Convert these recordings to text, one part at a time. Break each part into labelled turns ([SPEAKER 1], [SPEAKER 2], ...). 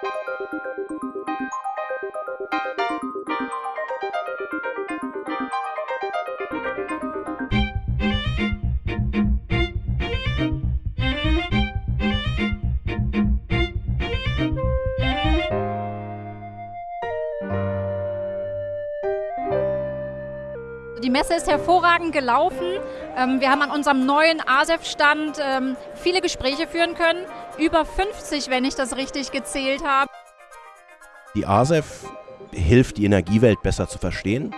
[SPEAKER 1] Thank you. Die Messe ist hervorragend gelaufen. Ähm, wir haben an unserem neuen ASEF-Stand ähm, viele Gespräche führen können. Über 50, wenn ich das richtig gezählt habe.
[SPEAKER 2] Die ASEF hilft, die Energiewelt besser zu verstehen.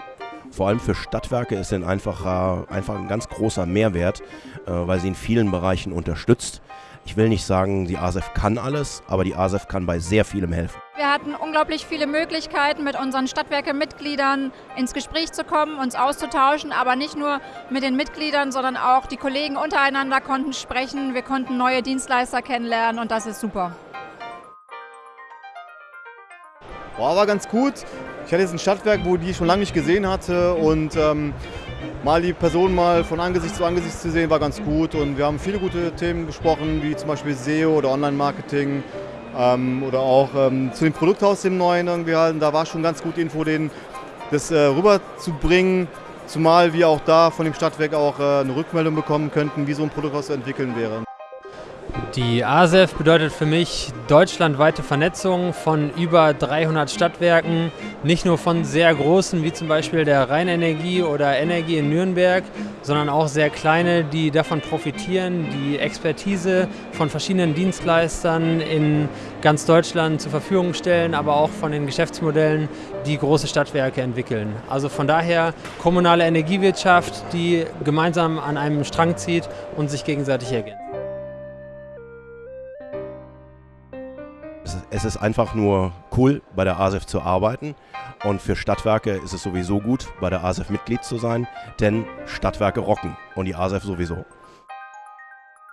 [SPEAKER 2] Vor allem für Stadtwerke ist es einfach, einfach ein ganz großer Mehrwert, äh, weil sie in vielen Bereichen unterstützt. Ich will nicht sagen, die ASEF kann alles, aber die ASEF kann bei sehr vielem helfen.
[SPEAKER 1] Wir hatten unglaublich viele Möglichkeiten, mit unseren Stadtwerke-Mitgliedern ins Gespräch zu kommen, uns auszutauschen, aber nicht nur mit den Mitgliedern, sondern auch die Kollegen untereinander konnten sprechen. Wir konnten neue Dienstleister kennenlernen und das ist super.
[SPEAKER 3] Boah, war ganz gut. Ich hatte jetzt ein Stadtwerk, wo die ich schon lange nicht gesehen hatte und ähm, mal die Person mal von Angesicht zu Angesicht zu sehen, war ganz gut. Und wir haben viele gute Themen besprochen, wie zum Beispiel SEO oder Online-Marketing ähm, oder auch ähm, zu dem Produkthaus dem neuen irgendwie halten. Da war schon ganz gut Info, den, das äh, rüberzubringen. Zumal wir auch da von dem Stadtwerk auch äh, eine Rückmeldung bekommen könnten, wie so ein Produkthaus zu entwickeln wäre.
[SPEAKER 4] Die ASEF bedeutet für mich deutschlandweite Vernetzung von über 300 Stadtwerken, nicht nur von sehr großen wie zum Beispiel der Rheinenergie oder Energie in Nürnberg, sondern auch sehr kleine, die davon profitieren, die Expertise von verschiedenen Dienstleistern in ganz Deutschland zur Verfügung stellen, aber auch von den Geschäftsmodellen, die große Stadtwerke entwickeln. Also von daher kommunale Energiewirtschaft, die gemeinsam an einem Strang zieht und sich gegenseitig ergänzt.
[SPEAKER 2] Es ist einfach nur cool, bei der ASEF zu arbeiten. Und für Stadtwerke ist es sowieso gut, bei der ASEF Mitglied zu sein, denn Stadtwerke rocken und die ASEF sowieso.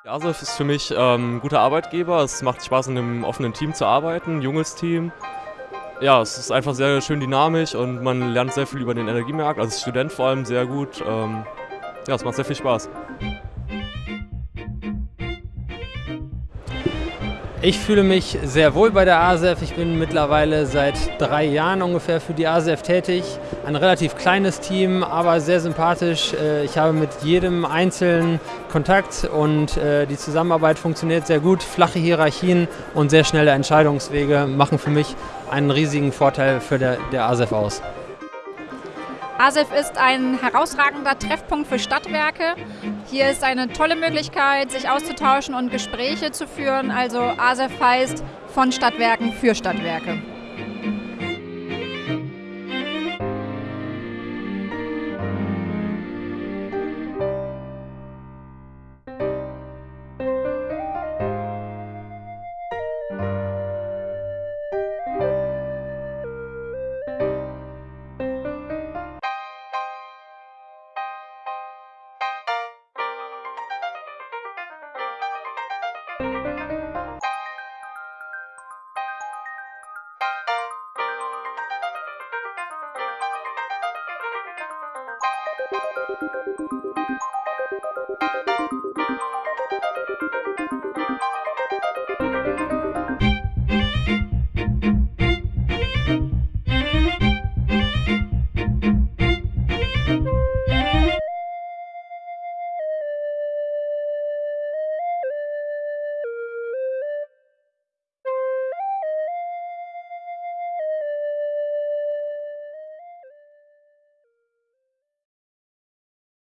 [SPEAKER 5] Die ASEF ist für mich ähm, ein guter Arbeitgeber. Es macht Spaß, in einem offenen Team zu arbeiten, ein junges Team. Ja, es ist einfach sehr schön dynamisch und man lernt sehr viel über den Energiemarkt, also als Student vor allem sehr gut. Ähm, ja, es macht sehr viel Spaß.
[SPEAKER 4] Ich fühle mich sehr wohl bei der ASEF. Ich bin mittlerweile seit drei Jahren ungefähr für die ASEF tätig. Ein relativ kleines Team, aber sehr sympathisch. Äh, ich habe mit jedem Einzelnen Kontakt und äh, die Zusammenarbeit funktioniert sehr gut. Flache Hierarchien und sehr schnelle Entscheidungswege machen für mich einen riesigen Vorteil für der, der ASEF aus.
[SPEAKER 1] ASEF ist ein herausragender Treffpunkt für Stadtwerke. Hier ist eine tolle Möglichkeit, sich auszutauschen und Gespräche zu führen. Also ASEF heißt von Stadtwerken für Stadtwerke.